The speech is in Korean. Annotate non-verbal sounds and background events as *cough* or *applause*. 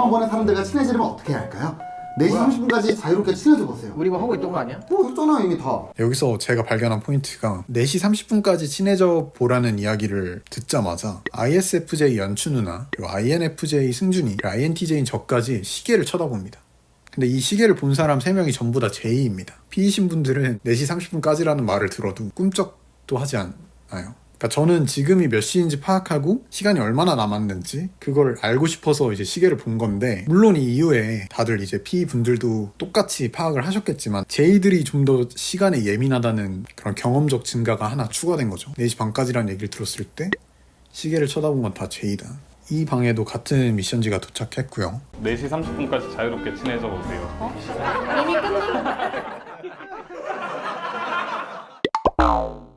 처음 보는 사람들과 친해지려면 어떻게 해야 할까요? 4시 뭐야? 30분까지 자유롭게 친해져 보세요 우리 뭐 하고 있던 거 아니야? 뭐 했잖아 이미 다 여기서 제가 발견한 포인트가 4시 30분까지 친해져 보라는 이야기를 듣자마자 ISFJ 연추 누나, 그리고 INFJ 승준이, 그리고 INTJ인 저까지 시계를 쳐다봅니다. 근데 이 시계를 본 사람 3명이 전부 다 J입니다. P이신 분들은 4시 30분까지라는 말을 들어도 꿈쩍도 하지 않아요. 그러니까 저는 지금이 몇 시인지 파악하고 시간이 얼마나 남았는지 그걸 알고 싶어서 이제 시계를 본 건데 물론 이 이후에 다들 이제 P 분들도 똑같이 파악을 하셨겠지만 J들이 좀 더 시간에 예민하다는 그런 경험적 증거가 하나 추가된 거죠. 4시 반까지라는 얘기를 들었을 때 시계를 쳐다본 건 다 제이다. 이 방에도 같은 미션지가 도착했고요. 4시 30분까지 자유롭게 친해져 보세요. 어? 이미 끝난 *laughs*